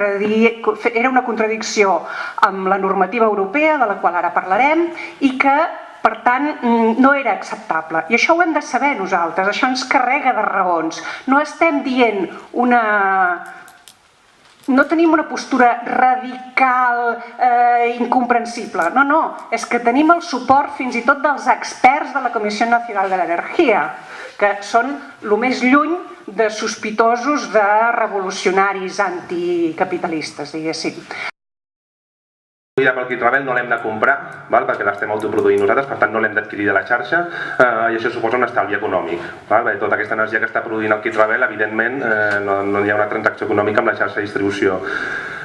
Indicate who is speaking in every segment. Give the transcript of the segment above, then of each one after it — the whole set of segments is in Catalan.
Speaker 1: era una contradicció amb la normativa europea, de la qual ara parlarem, i que per tant, no era acceptable. I això ho hem de saber nosaltres, això ens carrega de raons. No estem dient una... No tenim una postura radical, eh, incomprensible. No, no, és que tenim el suport fins i tot dels experts de la Comissió Nacional de l'Energia, que són el més lluny de sospitosos de revolucionaris anticapitalistes, diguéssim
Speaker 2: amb el kit Rebel no l'hem de comprar, val? perquè l'estem autoproduint nosaltres, per tant no l'hem d'adquirir de la xarxa eh, i això suposa un estalvi econòmic. Val? Perquè tota aquesta energia que està produint el kit Rebel, evidentment, eh, no, no hi ha una transacció econòmica amb la xarxa de distribució.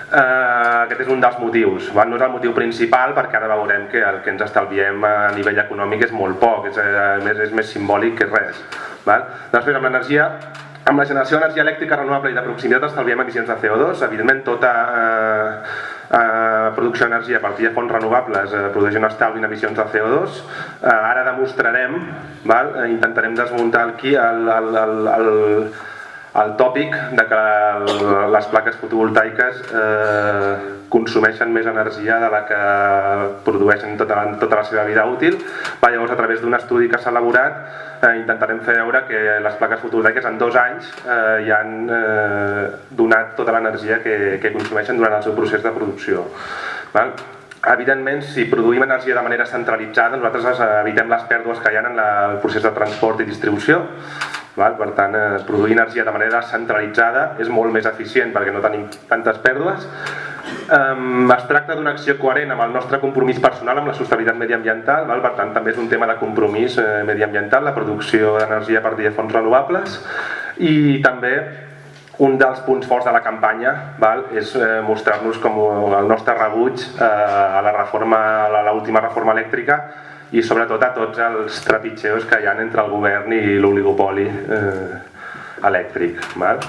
Speaker 2: Eh, aquest és un dels motius, val? no és el motiu principal perquè ara veurem que el que ens estalviem a nivell econòmic és molt poc, és, eh, més, és més simbòlic que res. Val? Després amb l'energia amb la generació d'energia elèctrica renovable i de proximitat estalviem emissions de CO2, evidentment tota eh, eh, producció d'energia a partir de fonts renovables eh, produeix un estalvi en emissions de CO2. Eh, ara demostrarem, val? Eh, intentarem desmuntar aquí el, el, el, el, el tòpic de que les plaques fotovoltaiques eh, consumeixen més energia de la que produeixen tota la, tota la seva vida útil. Va, llavors, a través d'un estudi que s'ha elaborat, eh, intentarem fer veure que les plaques fotovoltaiques en dos anys eh, ja han eh, donat tota l'energia que, que consumeixen durant el seu procés de producció. Val? Evidentment, si produïm energia de manera centralitzada, nosaltres evitem les pèrdues que hi ha en el procés de transport i distribució. Val? Per tant, eh, produir energia de manera centralitzada és molt més eficient perquè no tenim tantes pèrdues Um, es tracta d'una acció coherent amb el nostre compromís personal amb la sostenibilitat mediambiental, val? per tant també és un tema de compromís eh, mediambiental, la producció d'energia a partir de fonts renovables i també un dels punts forts de la campanya val, és eh, mostrar-nos com el nostre rebuig eh, a la reforma a l'última reforma elèctrica i sobretot a tots els trepitgeos que hi ha entre el govern i l'oligopoli eh, elèctric. Val?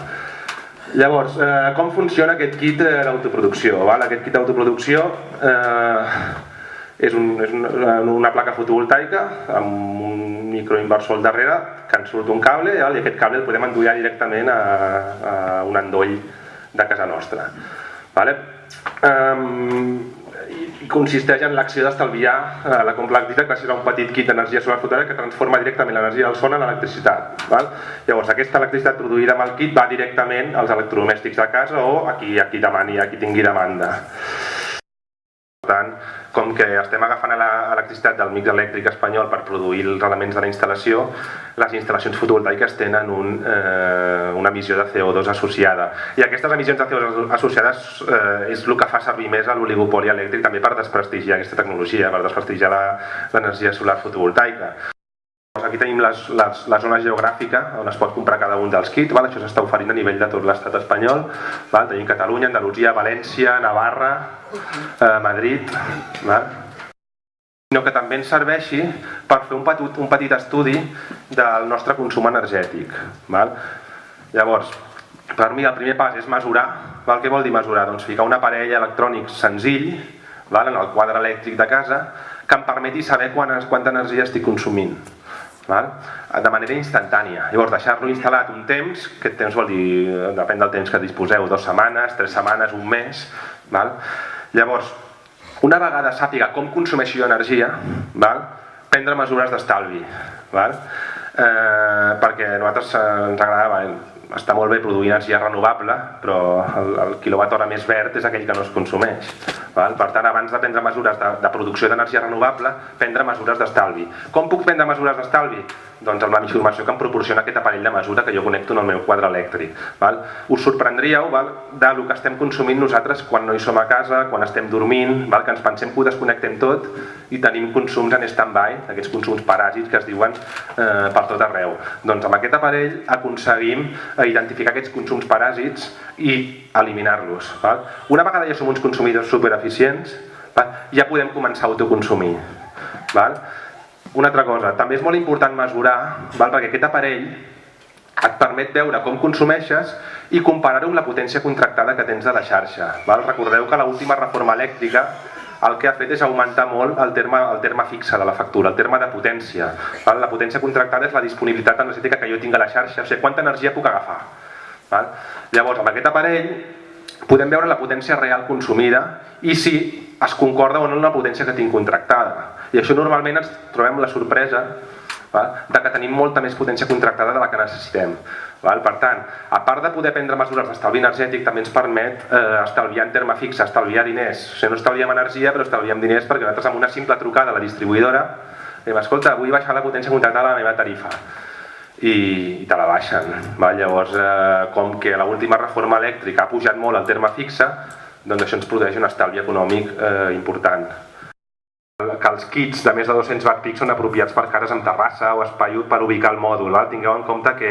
Speaker 2: Llavors, eh, com funciona aquest kit d'autoproducció? Aquest kit d'autoproducció eh, és, un, és una, una placa fotovoltaica amb un microinversor al darrere que ens surt un cable i aquest cable el podem endollar directament a, a un endoll de casa nostra. Vale? Um, i consisteix en l'acció d'estalviar eh, la complexitat gràcies a un petit kit d'energia solar fotovoltaica que transforma directament l'energia del sol en electricitat. Val? Llavors aquesta electricitat produïda amb el kit va directament als electrodomèstics de casa o a qui, a qui demani, a qui tingui demanda. Com que estem agafant l'electricitat del mix elèctric espanyol per produir els elements de la instal·lació, les instal·lacions fotovoltaiques tenen un, eh, una emissió de CO2 associada. I aquestes emissions de CO2 associades eh, és el que fa servir més a l'oligopoli elèctric també per desprestigiar aquesta tecnologia, per desprestigiar l'energia solar fotovoltaica. Aquí tenim les, les, la zona geogràfica on es pot comprar cada un dels kits, això s'està oferint a nivell de tot l'estat espanyol. Val? Tenim Catalunya, Andalusia, València, Navarra, eh, Madrid. Val? sinó que també ens serveixi per fer un petit, un petit estudi del nostre consum energètic. Val? Llavors, per mi el primer pas és mesurar. Val? Què vol dir mesurar? Doncs ficar un aparell electrònic senzill val? en el quadre elèctric de casa que em permeti saber quanta energia estic consumint val? de manera instantània. Llavors, deixar-lo instal·lat un temps, aquest temps vol dir, depèn del temps que disposeu, dues setmanes, tres setmanes, un mes. Val? Llavors, una vegada sàpiga com consumeixo energia, val? prendre mesures d'estalvi. Eh, perquè a nosaltres ens agradava, està molt bé produir energia renovable, però el, el quilowatt hora més verd és aquell que no es consumeix. Val? Per tant, abans de prendre mesures de, de producció d'energia renovable, prendre mesures d'estalvi. Com puc prendre mesures d'estalvi? Doncs amb la informació que em proporciona aquest aparell de mesura que jo connecto en el meu quadre elèctric. Val? Us sorprendríeu val? de lo que estem consumint nosaltres quan no hi som a casa, quan estem dormint, val? que ens pensem que ho desconnectem tot i tenim consums en stand-by, aquests consums paràsits que es diuen eh, per tot arreu. Doncs amb aquest aparell aconseguim identificar aquests consums paràsits i eliminar-los. Una vegada ja som uns consumidors supereficients, val? ja podem començar a autoconsumir. Una altra cosa, també és molt important mesurar, perquè aquest aparell et permet veure com consumeixes i comparar-ho amb la potència contractada que tens de la xarxa. Recordeu que l'última reforma elèctrica el que ha fet és augmentar molt el terme, el terme fixe de la factura, el terme de potència. Val? La potència contractada és la disponibilitat energètica que jo tinc a la xarxa, o sigui, quanta energia puc agafar. Val? Llavors, amb aquest aparell podem veure la potència real consumida i si es concorda o no amb la potència que tinc contractada. I això normalment ens trobem la sorpresa val? de que tenim molta més potència contractada de la que necessitem. Val? Per tant, a part de poder prendre mesures d'estalvi energètic, també ens permet eh, estalviar en terme fix, estalviar diners. O sigui, no estalviem energia, però estalviem diners perquè nosaltres amb una simple trucada a la distribuïdora diem, escolta, vull baixar la potència contractada de la meva tarifa i, te la baixen. Val? Llavors, eh, com que l'última reforma elèctrica ha pujat molt el terme fixe, doncs això ens produeix un estalvi econòmic eh, important que els kits de més de 200 watt pic són apropiats per cares amb terrassa o espai per ubicar el mòdul. Val? Tingueu en compte que,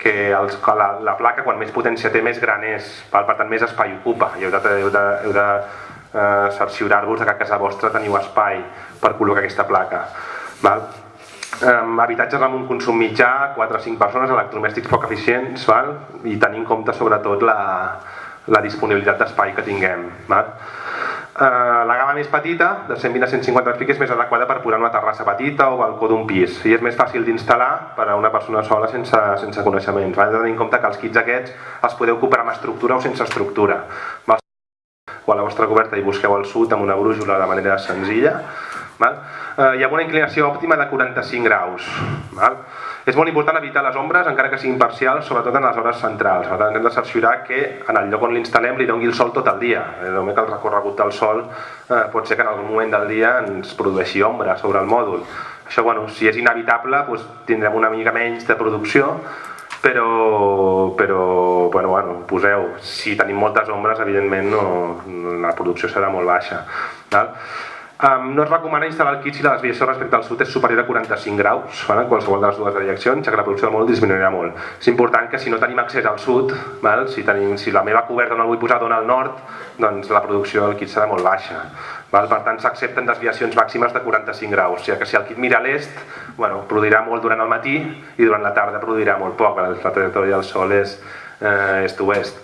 Speaker 2: que, els, que la, la placa, quan més potència té, més gran és, val? per tant més espai ocupa. I heu de, heu de, heu de eh, cerciorar-vos que a casa vostra teniu espai per col·locar aquesta placa. Val? Um, habitatges amb un consum mitjà, 4 o 5 persones, electrodomèstics poc eficients, val? i tenir en compte sobretot la, la disponibilitat d'espai que tinguem. Val? Eh, la gamma més petita, de 120 a 150 pic, és més adequada per posar una terrassa petita o balcó d'un pis i és més fàcil d'instal·lar per a una persona sola sense, sense coneixements. Val? tenir en compte que els kits aquests els podeu comprar amb estructura o sense estructura. Val? O a la vostra coberta i busqueu el sud amb una brújula de manera senzilla. Val? Eh, hi ha una inclinació òptima de 45 graus. Val? És molt important evitar les ombres, encara que siguin parcials, sobretot en les hores centrals. Per tant, hem de cerciorar que en el lloc on l'instal·lem li doni el sol tot el dia. Eh, només que el recorregut del sol eh, pot ser que en algun moment del dia ens produeixi ombra sobre el mòdul. Això, bueno, si és inevitable, doncs, tindrem una mica menys de producció, però, però bueno, bueno, poseu, si tenim moltes ombres, evidentment no, la producció serà molt baixa. Val? Um, no es recomana instal·lar el kit si la desviació respecte al sud és superior a 45 graus, en qualsevol de les dues direccions, ja que la producció del mòdul disminuirà molt. És important que si no tenim accés al sud, val? Si, tenim, si la meva coberta no la vull posar dona al nord, doncs la producció del kit serà molt baixa. Val? Per tant, s'accepten desviacions màximes de 45 graus, ja que si el kit mira a l'est, bueno, produirà molt durant el matí i durant la tarda produirà molt poc, la trajectòria del sol és eh, est-oest.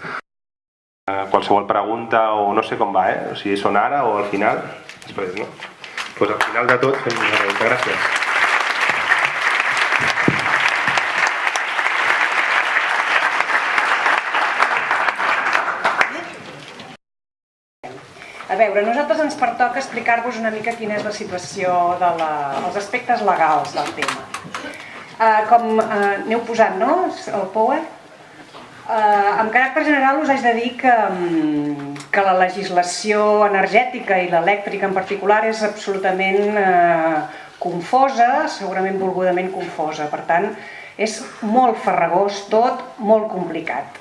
Speaker 2: Eh, qualsevol pregunta o no sé com va, eh? o sigui, són ara o al final després, no? Pues al final de tot fem una pregunta. Gràcies.
Speaker 1: A veure, a nosaltres ens pertoca explicar-vos una mica quina és la situació dels de aspectes legals del tema. Uh, com uh, aneu posant, no?, el POE? Uh, amb caràcter general us haig de dir que, um, que la legislació energètica i l'elèctrica en particular és absolutament uh, confosa, segurament volgudament confosa. Per tant, és molt farragós tot, molt complicat.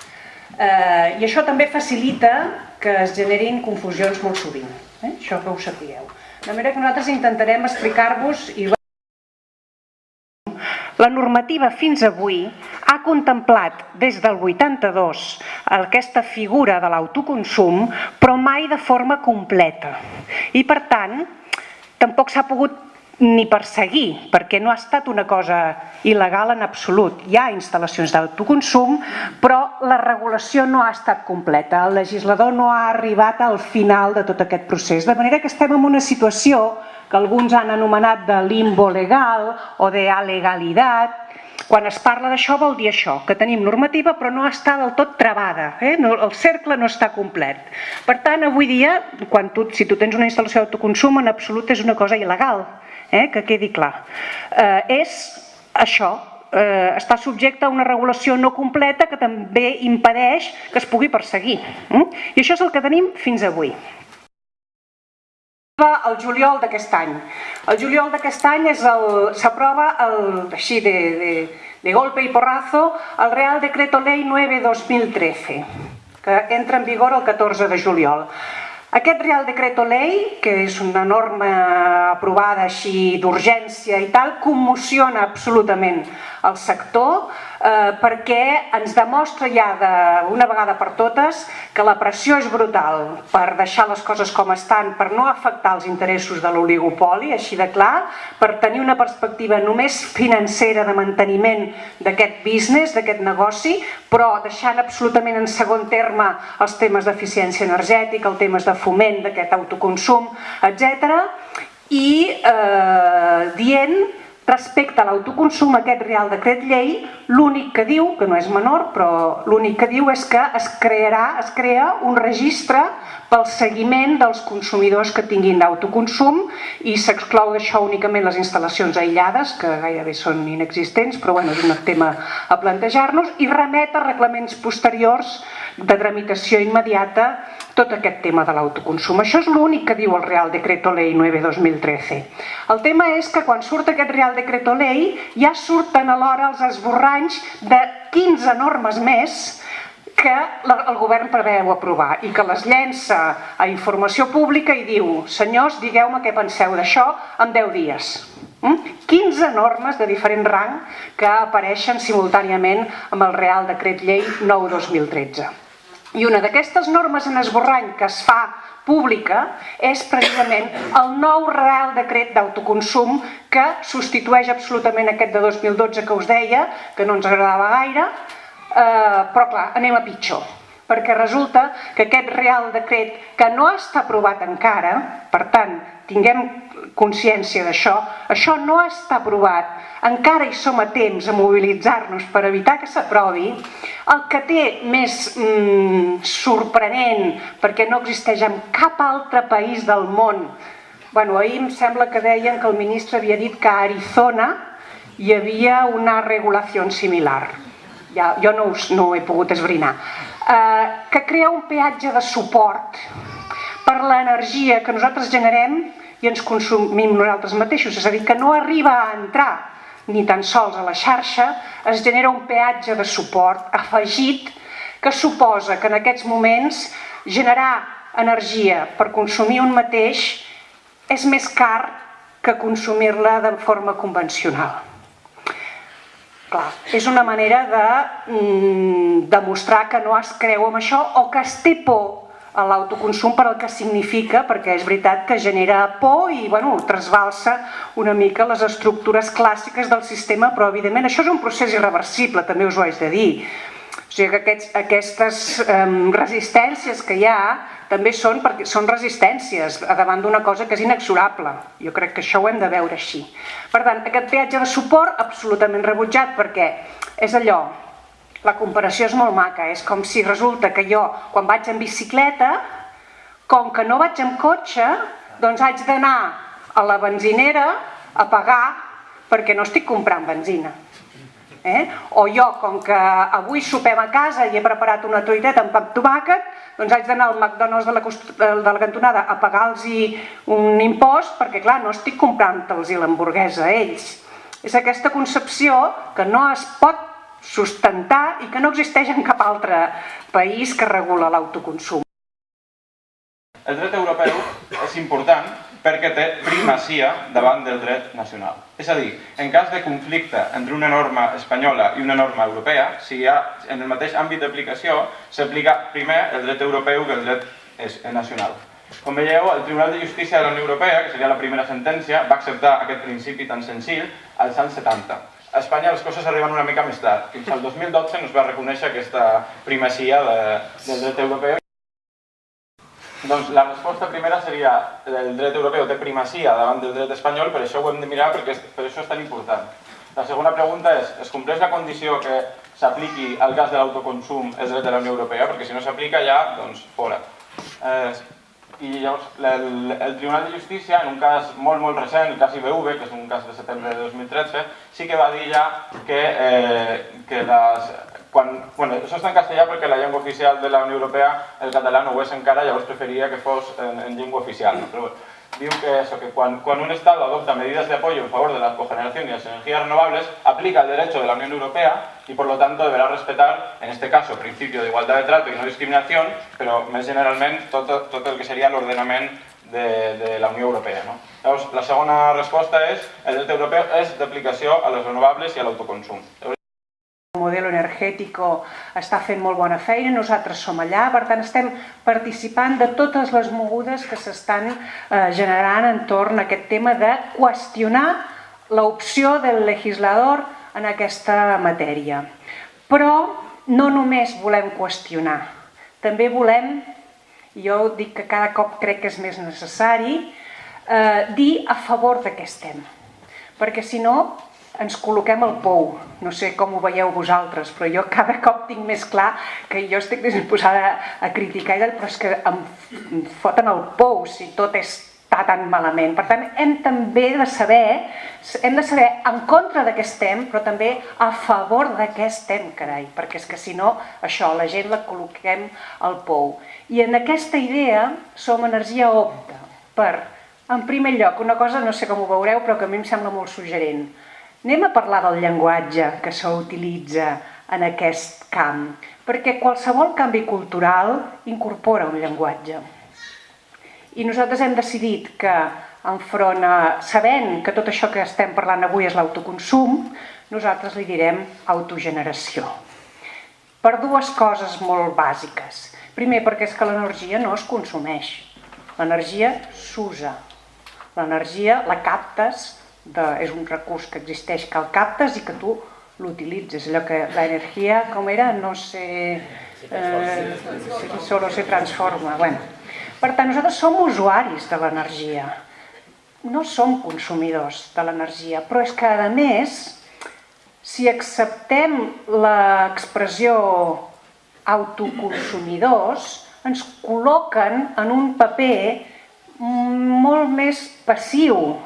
Speaker 1: Uh, I això també facilita que es generin confusions molt sovint. Eh? Això que ho sapigueu. De manera que nosaltres intentarem explicar-vos i la normativa fins avui ha contemplat des del 82 aquesta figura de l'autoconsum, però mai de forma completa. I per tant, tampoc s'ha pogut ni perseguir, perquè no ha estat una cosa il·legal en absolut. Hi ha instal·lacions d'autoconsum, però la regulació no ha estat completa. El legislador no ha arribat al final de tot aquest procés. De manera que estem en una situació que alguns han anomenat de limbo legal o de alegalitat. Quan es parla d'això vol dir això, que tenim normativa però no està del tot trebada, eh? no, el cercle no està complet. Per tant, avui dia, quan tu, si tu tens una instal·lació d'autoconsum, en absolut és una cosa il·legal, eh? que quedi clar. Eh, és això, eh, està subjecte a una regulació no completa que també impedeix que es pugui perseguir. Eh? I això és el que tenim fins avui el juliol d'aquest any. El juliol d'aquest any s'aprova així de, de, de golpe i porrazo el Real Decreto Ley 9-2013 que entra en vigor el 14 de juliol. Aquest Real Decreto Ley, que és una norma aprovada així d'urgència i tal, commociona absolutament el sector eh, perquè ens demostra ja d'una vegada per totes que la pressió és brutal per deixar les coses com estan, per no afectar els interessos de l'oligopoli, així de clar, per tenir una perspectiva només financera de manteniment d'aquest business, d'aquest negoci, però deixant absolutament en segon terme els temes d'eficiència energètica, els temes de foment d'aquest autoconsum, etc. I eh, dient Respecte a l'autoconsum, aquest Real Decret Llei, l'únic que diu, que no és menor, però l'únic que diu és que es crearà, es crea un registre pel seguiment dels consumidors que tinguin d'autoconsum i s'exclou d'això únicament les instal·lacions aïllades, que gairebé són inexistents, però bueno, és un tema a plantejar-nos, i remet a reglaments posteriors de tramitació immediata tot aquest tema de l'autoconsum. Això és l'únic que diu el Real Decreto Ley 9-2013. El tema és que quan surt aquest Real Decreto Ley ja surten alhora els esborranys de 15 normes més que el govern preveu aprovar i que les llença a informació pública i diu senyors, digueu-me què penseu d'això en 10 dies. 15 hm? normes de diferent rang que apareixen simultàniament amb el Real Decret Llei 9-2013. I una d'aquestes normes en esborrany que es fa pública és precisament el nou Real Decret d'Autoconsum que substitueix absolutament aquest de 2012 que us deia, que no ens agradava gaire, eh, però clar, anem a pitjor perquè resulta que aquest Real Decret que no està aprovat encara, per tant, tinguem consciència d'això, això no està aprovat, encara hi som a temps a mobilitzar-nos per evitar que s'aprovi, el que té més mm, sorprenent, perquè no existeix en cap altre país del món, bueno, ahir em sembla que deien que el ministre havia dit que a Arizona hi havia una regulació similar, ja, jo no, us, no ho he pogut esbrinar, eh, que crea un peatge de suport per l'energia que nosaltres generem i ens consumim nosaltres mateixos, és a dir, que no arriba a entrar ni tan sols a la xarxa, es genera un peatge de suport afegit que suposa que en aquests moments generar energia per consumir un mateix és més car que consumir-la de forma convencional. Clar, és una manera de mm, demostrar que no es creu amb això o que es té por l'autoconsum per el que significa, perquè és veritat que genera por i bueno, trasbalsa una mica les estructures clàssiques del sistema, però evidentment això és un procés irreversible, també us ho haig de dir. O sigui que aquests, aquestes um, resistències que hi ha també són, perquè són resistències davant d'una cosa que és inexorable. Jo crec que això ho hem de veure així. Per tant, aquest peatge de suport absolutament rebutjat perquè és allò, la comparació és molt maca, és com si resulta que jo, quan vaig en bicicleta, com que no vaig amb cotxe, doncs haig d'anar a la benzinera a pagar perquè no estic comprant benzina. Eh? O jo, com que avui sopem a casa i he preparat una truiteta amb pap tomàquet, doncs haig d'anar al McDonald's de la, de la cantonada a pagar-los un impost perquè, clar, no estic comprant-los l'hamburguesa a ells. És aquesta concepció que no es pot sustentar i que no existeix en cap altre país que regula l'autoconsum.
Speaker 3: El dret europeu és important perquè té primacia davant del dret nacional. És a dir, en cas de conflicte entre una norma espanyola i una norma europea, si hi ha en el mateix àmbit d'aplicació, s'aplica primer el dret europeu que el dret nacional. Com veieu, el Tribunal de Justícia de la Unió Europea, que seria la primera sentència, va acceptar aquest principi tan senzill als anys 70. A Espanya les coses arriben una mica més tard. Fins al 2012 no es va reconèixer aquesta primacia de, del dret europeu. Doncs la resposta primera seria el dret europeu té primacia davant del dret espanyol, per això ho hem de mirar perquè per això és tan important. La segona pregunta és, es compleix la condició que s'apliqui al cas de l'autoconsum el dret de la Unió Europea? Perquè si no s'aplica ja, doncs fora. Eh, i llavors el, el Tribunal de Justícia, en un cas molt, molt recent, el cas IBV, que és un cas de setembre de 2013, sí que va dir ja que, eh, que les, quan, bueno, això està en castellà perquè la llengua oficial de la Unió Europea, el català no ho és encara, llavors preferia que fos en, en llengua oficial. Però, diu que, eso, que cuando, un Estado adopta medidas de apoyo en favor de la cogeneración y las energías renovables, aplica el derecho de la Unión Europea y por lo tanto deberá respetar, en este caso, el principio de igualdad de trato y no discriminación, però més generalment tot, tot el que seria l'ordenament de, de la Unió Europea. No? La segona resposta és el dret europeu és d'aplicació a les renovables i a l'autoconsum.
Speaker 1: El model energètic està fent molt bona feina, nosaltres som allà, per tant estem participant de totes les mogudes que s'estan eh, generant entorn a aquest tema de qüestionar l'opció del legislador en aquesta matèria. Però no només volem qüestionar, també volem, jo dic que cada cop crec que és més necessari, eh, dir a favor de què estem perquè si no ens col·loquem al pou. No sé com ho veieu vosaltres, però jo cada cop tinc més clar que jo estic disposada a criticar, però és que em foten el pou si tot està tan malament. Per tant, hem també de saber, hem de saber en contra de què estem, però també a favor de què estem, carai, perquè és que si no, això, la gent la col·loquem al pou. I en aquesta idea som energia opta per, en primer lloc, una cosa, no sé com ho veureu, però que a mi em sembla molt suggerent, Anem a parlar del llenguatge que s'utilitza en aquest camp, perquè qualsevol canvi cultural incorpora un llenguatge. I nosaltres hem decidit que, enfront a, sabent que tot això que estem parlant avui és l'autoconsum, nosaltres li direm autogeneració. Per dues coses molt bàsiques. Primer, perquè és que l'energia no es consumeix. L'energia s'usa. L'energia la captes de, és un recurs que existeix, que el captes i que tu l'utilitzes. Allò que l'energia, com era, no sé, eh, solo se transforma. Bueno. Per tant, nosaltres som usuaris de l'energia, no som consumidors de l'energia, però és que, a més, si acceptem l'expressió autoconsumidors, ens col·loquen en un paper molt més passiu,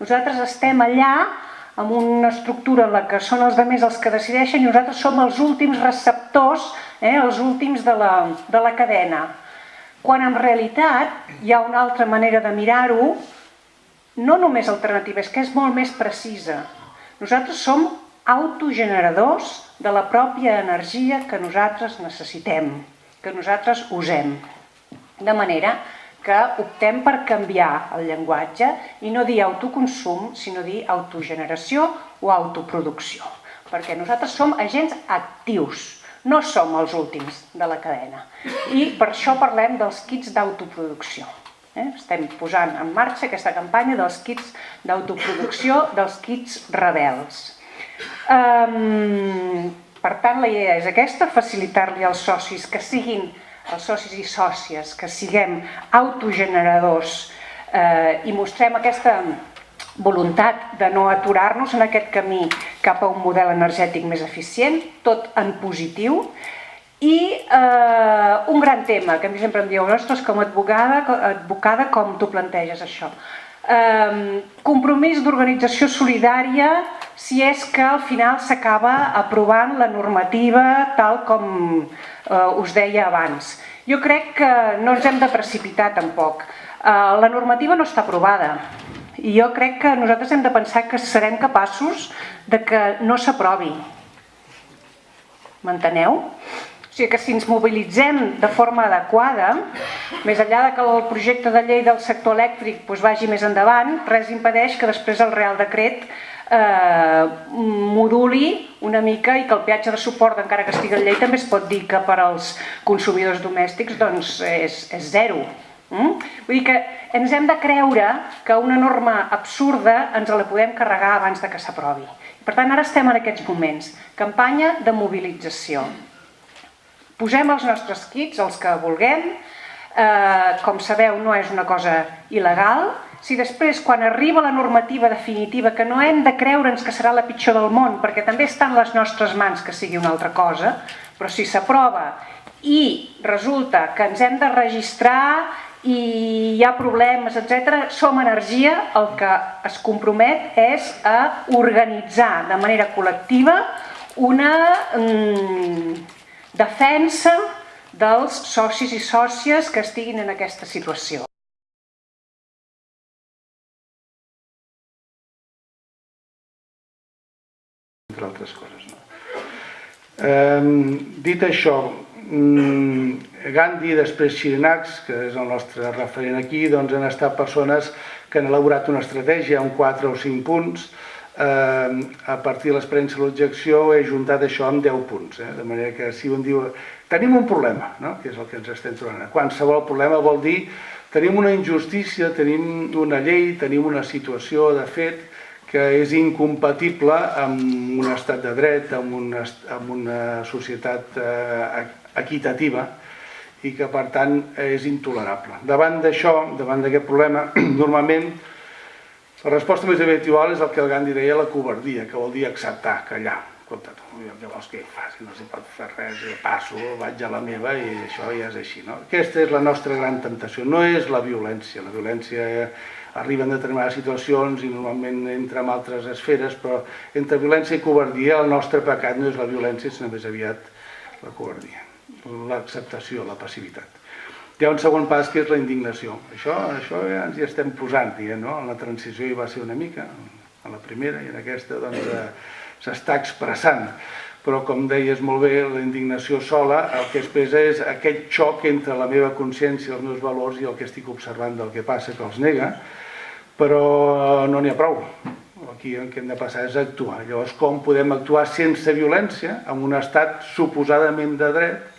Speaker 1: nosaltres estem allà amb una estructura en la que són els demés els que decideixen i nosaltres som els últims receptors, eh, els últims de la, de la cadena. Quan en realitat hi ha una altra manera de mirar-ho, no només alternativa, és que és molt més precisa. Nosaltres som autogeneradors de la pròpia energia que nosaltres necessitem, que nosaltres usem. De manera que optem per canviar el llenguatge i no dir autoconsum, sinó dir autogeneració o autoproducció. Perquè nosaltres som agents actius, no som els últims de la cadena. I per això parlem dels kits d'autoproducció. Eh? Estem posant en marxa aquesta campanya dels kits d'autoproducció, dels kits rebels. Per tant, la idea és aquesta, facilitar-li als socis que siguin els socis i sòcies, que siguem autogeneradors eh, i mostrem aquesta voluntat de no aturar-nos en aquest camí cap a un model energètic més eficient, tot en positiu, i eh, un gran tema que a mi sempre em dieu, ostres, com advocada, advocada com tu planteges això? Eh, compromís d'organització solidària si és que al final s'acaba aprovant la normativa tal com eh, us deia abans. Jo crec que no ens hem de precipitar tampoc. Eh, la normativa no està aprovada i jo crec que nosaltres hem de pensar que serem capaços de que no s'aprovi. M'enteneu? O sigui que si ens mobilitzem de forma adequada, més enllà de que el projecte de llei del sector elèctric doncs, vagi més endavant, res impedeix que després el Real Decret eh, moduli una mica i que el peatge de suport, encara que estigui en llei, també es pot dir que per als consumidors domèstics doncs, és, és zero. Mm? Vull dir que ens hem de creure que una norma absurda ens la podem carregar abans de que s'aprovi. Per tant, ara estem en aquests moments. Campanya de mobilització. Posem els nostres kits, els que vulguem. Eh, com sabeu, no és una cosa il·legal, si després, quan arriba la normativa definitiva, que no hem de creure'ns que serà la pitjor del món, perquè també està en les nostres mans que sigui una altra cosa, però si s'aprova i resulta que ens hem de registrar i hi ha problemes, etc. som energia, el que es compromet és a organitzar de manera col·lectiva una mm, defensa dels socis i sòcies que estiguin en aquesta situació.
Speaker 4: Entre altres coses. No? Eh, dit això, mm, Gandhi, després Xirinacs, que és el nostre referent aquí, doncs han estat persones que han elaborat una estratègia amb 4 o 5 punts, eh, a partir de l'experiència de l'objecció he juntat això amb 10 punts, eh? de manera que si un diu tenim un problema, no? que és el que ens estem trobant, qualsevol problema vol dir tenim una injustícia, tenim una llei, tenim una situació de fet que és incompatible amb un estat de dret, amb una, amb una societat eh, equitativa i que per tant és intolerable. Davant d'això, davant d'aquest problema, normalment La resposta més habitual és el que el Gandhi deia la covardia, que vol dir acceptar, callar. Escolta, tu, què vols que faci? No s'hi pot fer res, jo passo, vaig a la meva i això ja és així. No? Aquesta és la nostra gran temptació, no és la violència. La violència arriba en determinades situacions i normalment entra en altres esferes, però entre violència i covardia el nostre pecat no és la violència, sinó més aviat la covardia, l'acceptació, la passivitat. Hi ha un segon pas que és la indignació. Això, això ja ens hi estem posant, dient, no? En la transició hi va ser una mica, a la primera i en aquesta doncs, eh, s'està expressant. Però, com deies molt bé, la indignació sola el que es pesa és aquest xoc entre la meva consciència, els meus valors i el que estic observant del que passa, que els nega, però no n'hi ha prou. Aquí el que hem de passar és actuar. Llavors, com podem actuar sense violència en un estat suposadament de dret